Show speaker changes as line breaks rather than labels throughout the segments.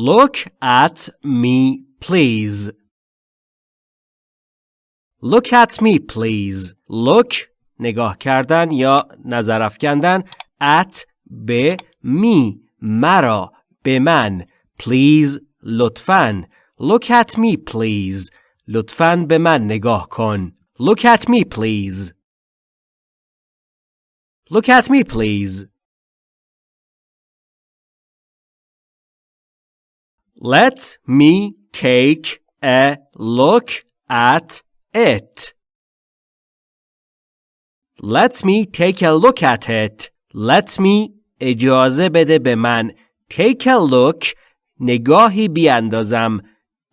Look at me please. Look at me please. Look نگاه کردن یا نظر افکندن at به می مرا به من please لطفاً Look at me please لطفاً به من نگاه کن Look at me please Look at me please Let me take a look at it. Let me take a look at it. Let me اجازه بده به من take a look نگاهی بیاندازم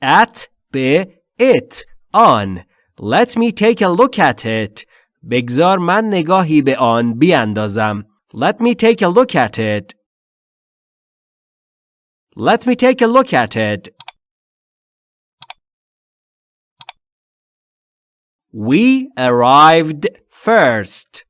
at به it آن Let me take a look at it بگذار من نگاهی به آن بیاندازم Let me take a look at it Let me take a look at it We arrived first.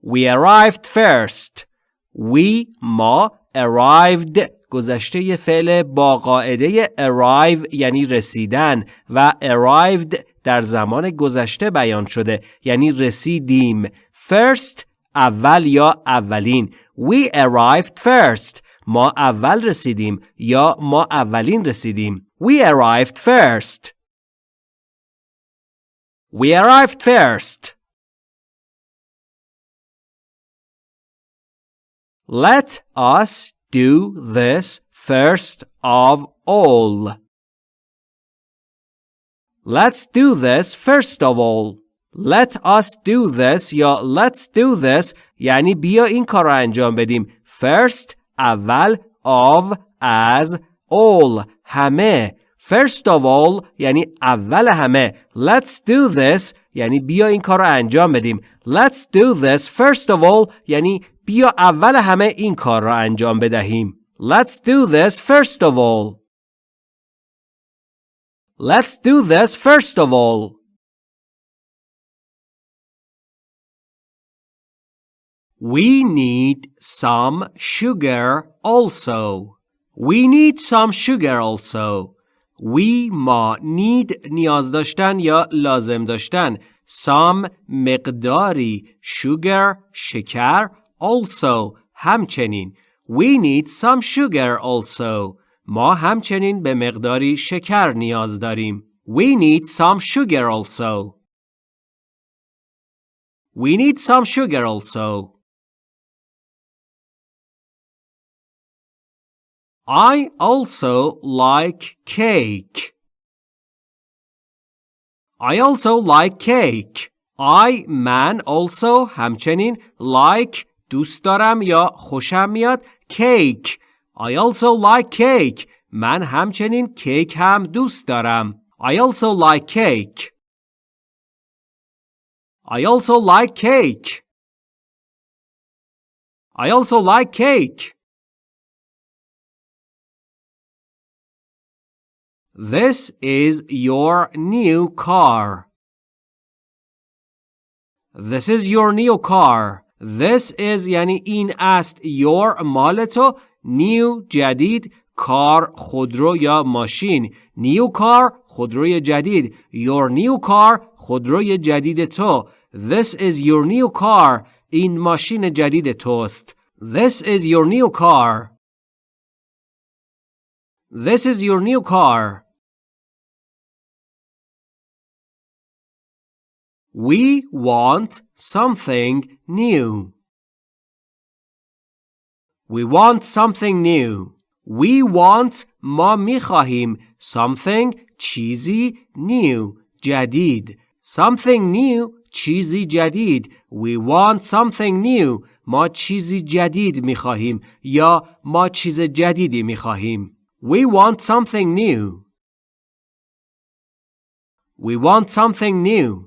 We arrived first. We ما arrived گذشته فعل با قاعده arrive یعنی رسیدن و arrived در زمان گذشته بیان شده یعنی رسیدیم first اول یا اولین we arrived first ما اول رسیدیم یا ما اولین رسیدیم we arrived first we arrived first Let us do this first of all. Let's do this first of all. Let us do this یا let's do this یعنی بیا این کار رو انجام بدیم. First اول of as all همه. First of all یعنی اول همه. Let's do this یعنی بیا این کار رو انجام بدیم. Let's do this first of all یعنی بیا اول همه این کار را انجام بدهیم. Let's do this first of all. Let's do this first of all. We need some sugar also. We need some sugar also. We ما need نیاز داشتن یا لازم داشتن. Some مقداری sugar شکر also همچنین We need some sugar also ما همچنین به مقداری شکر نیاز داریم We need some sugar also We need some sugar also I also like cake. I also like cake. I man also همچنین like دوست دارم یا خوشم میاد کیک I also like cake من همچنین کیک هم دوست دارم I also like cake I also like cake I also like cake This is your new car. This is your new car. This is یعنی این است your مال تو new جدید کار خودرو یا ماشین new car خودروی جدید your new car خودروی جدید تو This is your new car این ماشین جدید توست This is your new car This is your new car We want something new. We want something new. We want ما میخواهیم something چیزی new جدید something new چیزی جدید We want something new ما چیزی جدید میخواهیم یا ما چیز جدیدی میخواهیم We want something new. We want something new.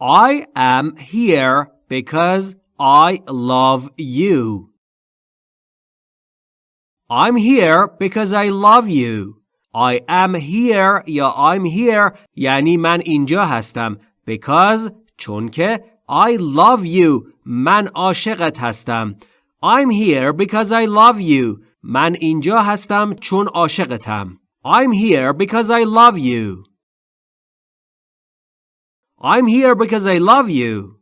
I am here because I love you. I'm here because I love you. I am here یا I'm here یعنی من اینجا هستم because چون که I love you من عاشقت هستم. I'm here because I love you. من اینجا هستم چون عاشقتم. I'm here because I love you. I'm here because I love you.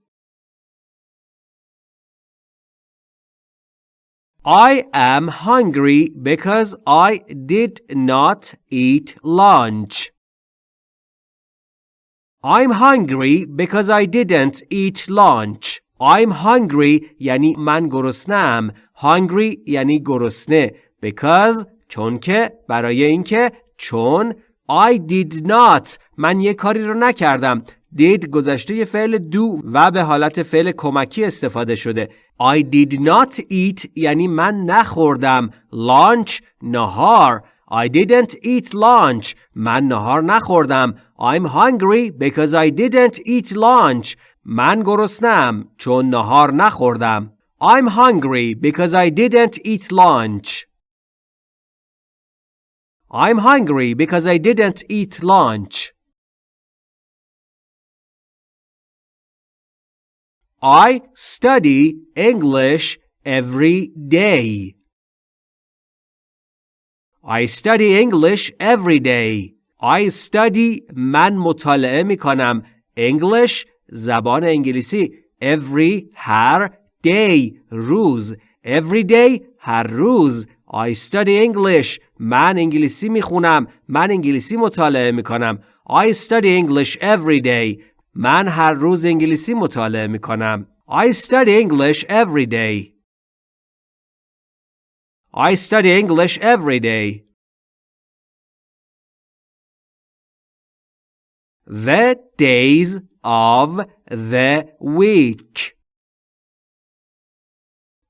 I am hungry because I did not eat lunch. I'm hungry because I didn't eat lunch. I'm hungry یعنی من گرسنم. Hungry یعنی گرسنه. Because چون که برای اینکه چون I did not من یه کاری رو نکردم. did گذشته فعل دو و به حالت فعل کمکی استفاده شده. I did not eat یعنی من نخوردم. Lunch نهار. I didn't eat lunch. من نهار نخوردم. I'm hungry because I didn't eat lunch. من گرسنم چون نهار نخوردم. I'm hungry because I didn't eat lunch. I'm hungry because I didn't eat lunch. I study English every day. I study English every day. I study من مطالعه می کنم. English زبان انگلیسی. Every هر day روز. Every day هر روز. I study English. من انگلیسی می خونم. من انگلیسی مطالعه می کنم. I study English every day. من هر روز انگلیسی مطالعه می کنم. I study English every day. I study English every day. The days of the week.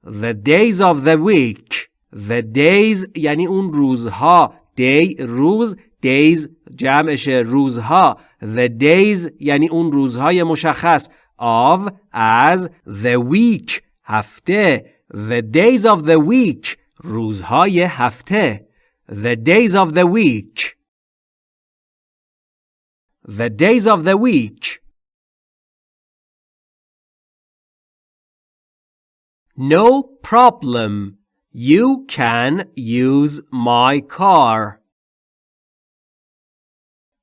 The days of the week. The days یعنی اون روزها. Day روز. Days جمعش روزها. The days یعنی اون روزهای مشخص. Of as the week هفته. The days of the week روزهای هفته. The days of the week. The days of the week. No problem. You can use my car.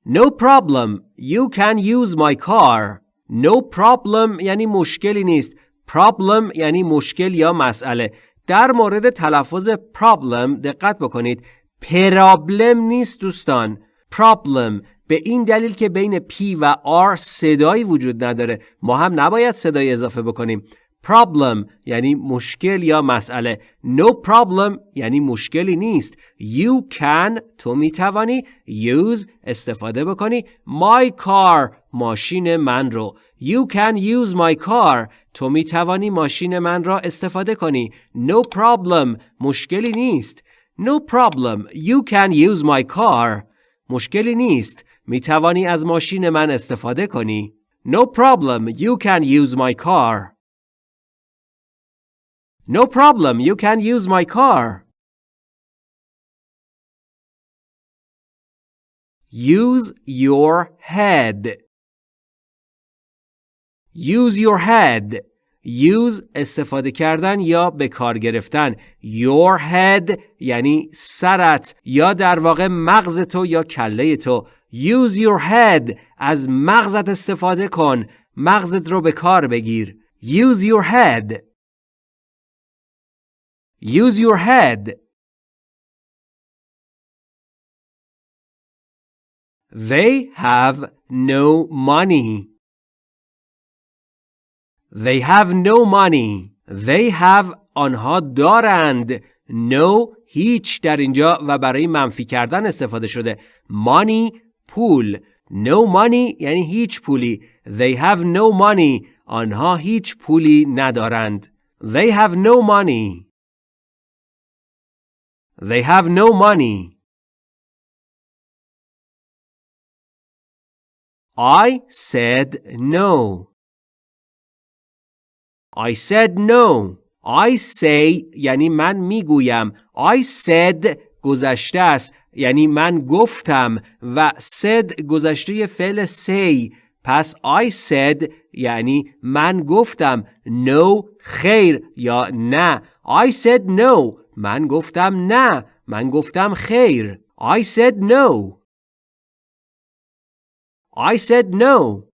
No problem. You can use my car. No problem یعنی مشکلی نیست. Problem یعنی مشکل یا مسئله. در مورد تلفظ problem دقت بکنید. پرابلم نیست دوستان. Problem به این دلیل که بین P و R صدایی وجود نداره ما هم نباید صدای اضافه بکنیم problem یعنی مشکل یا مسئله. No problem یعنی مشکلی نیست. You can تو می توانی use استفاده بکنی. My car ماشین من رو. You can use my car تو می توانی ماشین من را استفاده کنی. No problem مشکلی نیست. No problem you can use my car مشکلی نیست. می توانی از ماشین من استفاده کنی. No problem you can use my car. No problem, you can use my car. Use your head. Use your head. Use استفاده کردن یا به کار گرفتن. Your head یعنی سرت یا در واقع مغز تو یا کله تو. Use your head. از مغزت استفاده کن. مغزت رو به کار بگیر. Use your head. Use your head. They have no money. They have no money. They have آنها دارند. No هیچ در اینجا و برای منفی کردن استفاده شده. Money پول. No money یعنی هیچ پولی. They have no money. آنها هیچ پولی ندارند. They have no money. They have no money. I said no. I said no. I say یعنی من می‌گویم. I said گذشته است. یعنی من گفتم و said گذشته فعل say. پس I said یعنی من گفتم no خیر یا نه I said no من گفتم نه من گفتم خیر I said no I said no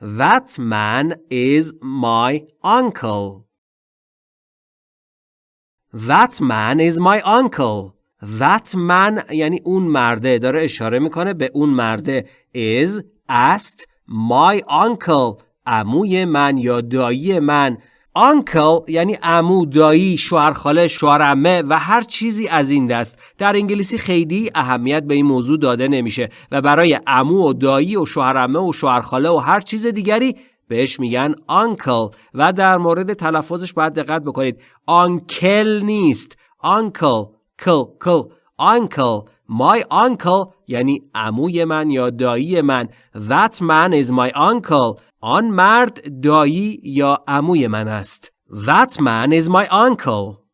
That man is my uncle. That man is my uncle. That man یعنی اون مرده داره اشاره می‌کنه به اون مرده is است my uncle عموی من یا دایی من. uncle یعنی عمو دایی شوهرخاله شوهرعمه و هر چیزی از این دست. در انگلیسی خیلی اهمیت به این موضوع داده نمیشه و برای عمو و دایی و شوهرعمه و شوهرخاله و هر چیز دیگری بهش میگن uncle و در مورد تلفظش باید دقت بکنید. uncle نیست. uncle کل کل. uncle my uncle یعنی عموی من یا دایی من. That man is my uncle. آن مرد دایی یا عموی من است that man is my uncle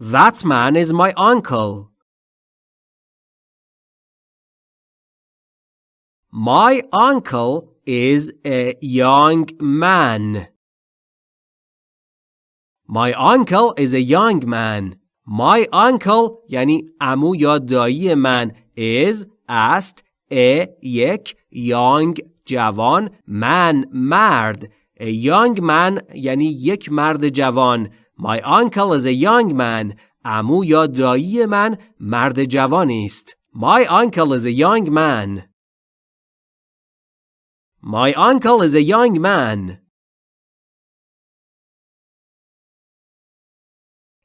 that man is my uncle My uncle is a young man. My uncle is a young man. My uncle یعنی امو یا دایی من is است a یک young جوان man مرد a young man یعنی یک مرد جوان My uncle is a young man امو یا دایی من مرد جوانی است My uncle is a young man My uncle is a young man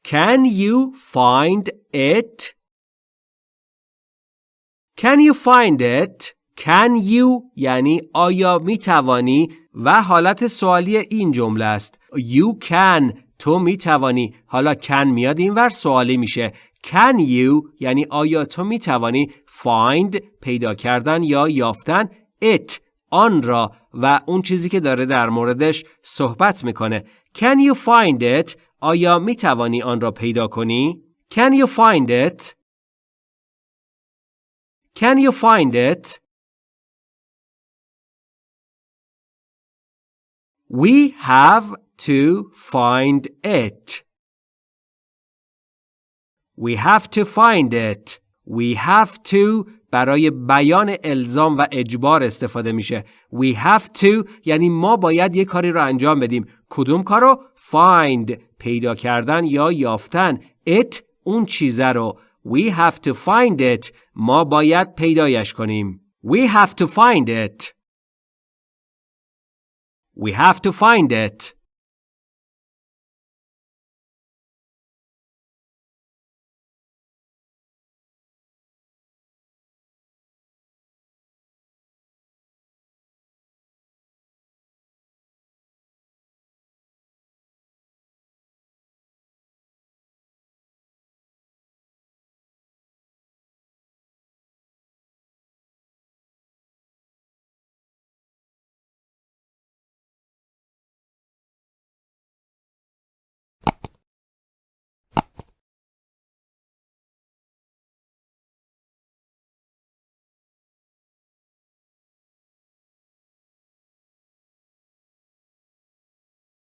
Can you find it? Can you find it? Can you یعنی آیا می توانی و حالت سوالی این جمله است. You can تو می توانی. حالا can میاد این ور سوالی میشه. Can you یعنی آیا تو می توانی find پیدا کردن یا یافتن it آن را و اون چیزی که داره در موردش صحبت می‌کنه. Can you find it آیا می توانی آن را پیدا کنی؟ Can you find it? Can you find it? We have to find it. We have to find it. We have to برای بیان الزام و اجبار استفاده میشه. We have to یعنی ما باید یه کاری رو انجام بدیم. کدوم کارو؟ Find پیدا کردن یا یافتن. It اون چیزه رو. We have to find it. ما باید پیدایش کنیم. We have to find it. We have to find it.